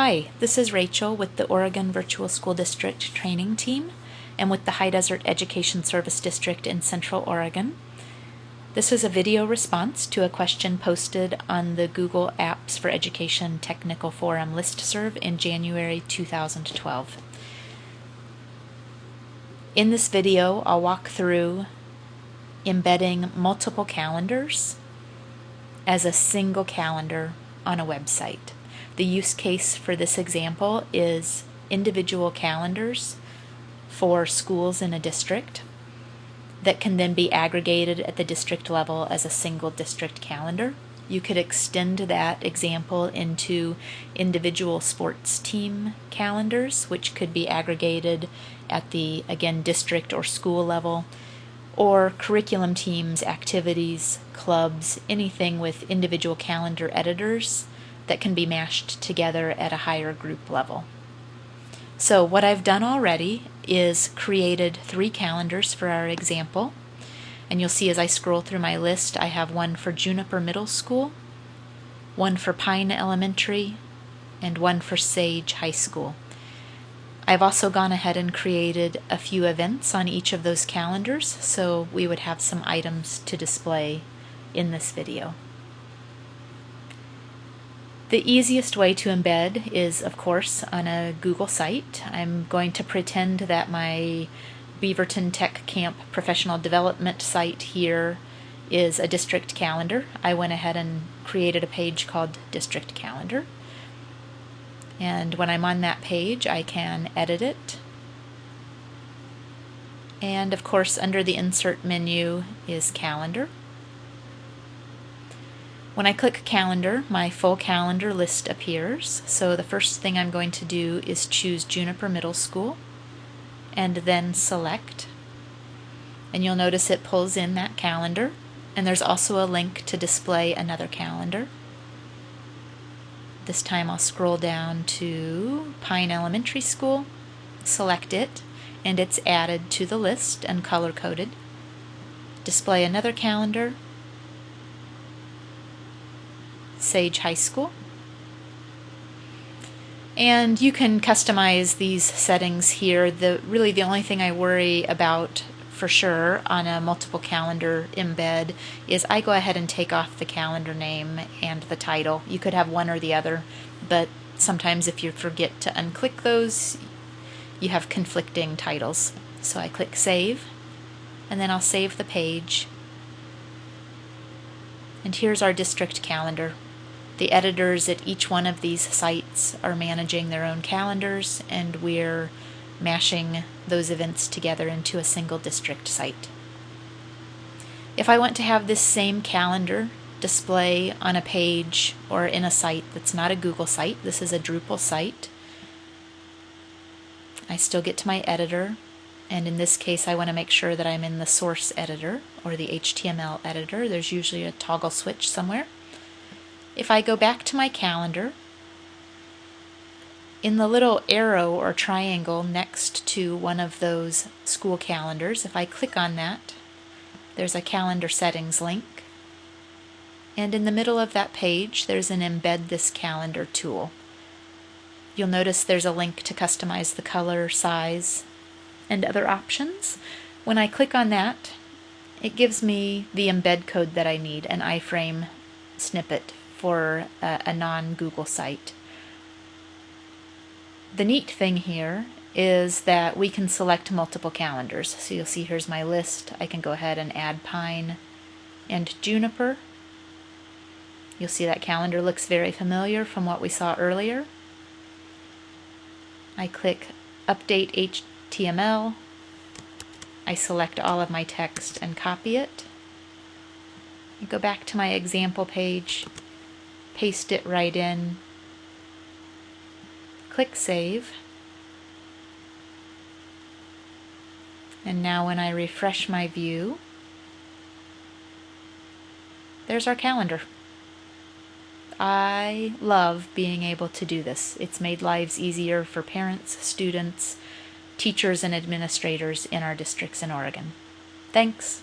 Hi, this is Rachel with the Oregon Virtual School District Training Team and with the High Desert Education Service District in Central Oregon. This is a video response to a question posted on the Google Apps for Education Technical Forum listserv in January 2012. In this video, I'll walk through embedding multiple calendars as a single calendar on a website. The use case for this example is individual calendars for schools in a district that can then be aggregated at the district level as a single district calendar. You could extend that example into individual sports team calendars, which could be aggregated at the, again, district or school level, or curriculum teams, activities, clubs, anything with individual calendar editors that can be mashed together at a higher group level. So what I've done already is created three calendars for our example. And you'll see as I scroll through my list, I have one for Juniper Middle School, one for Pine Elementary, and one for Sage High School. I've also gone ahead and created a few events on each of those calendars, so we would have some items to display in this video. The easiest way to embed is, of course, on a Google site. I'm going to pretend that my Beaverton Tech Camp professional development site here is a district calendar. I went ahead and created a page called District Calendar. And when I'm on that page, I can edit it. And of course, under the Insert menu is Calendar. When I click calendar, my full calendar list appears. So the first thing I'm going to do is choose Juniper Middle School and then select. And you'll notice it pulls in that calendar. And there's also a link to display another calendar. This time I'll scroll down to Pine Elementary School, select it, and it's added to the list and color coded. Display another calendar, Sage High School. And you can customize these settings here. The Really the only thing I worry about for sure on a multiple calendar embed is I go ahead and take off the calendar name and the title. You could have one or the other, but sometimes if you forget to unclick those, you have conflicting titles. So I click Save, and then I'll save the page. And here's our district calendar. The editors at each one of these sites are managing their own calendars, and we're mashing those events together into a single district site. If I want to have this same calendar display on a page or in a site that's not a Google site, this is a Drupal site, I still get to my editor, and in this case I want to make sure that I'm in the source editor or the HTML editor. There's usually a toggle switch somewhere. If I go back to my calendar, in the little arrow or triangle next to one of those school calendars, if I click on that, there's a calendar settings link. And in the middle of that page, there's an embed this calendar tool. You'll notice there's a link to customize the color, size, and other options. When I click on that, it gives me the embed code that I need, an iframe snippet for a, a non-Google site. The neat thing here is that we can select multiple calendars. So you'll see here's my list. I can go ahead and add Pine and Juniper. You'll see that calendar looks very familiar from what we saw earlier. I click Update HTML. I select all of my text and copy it. I go back to my example page paste it right in, click Save, and now when I refresh my view, there's our calendar. I love being able to do this. It's made lives easier for parents, students, teachers, and administrators in our districts in Oregon. Thanks.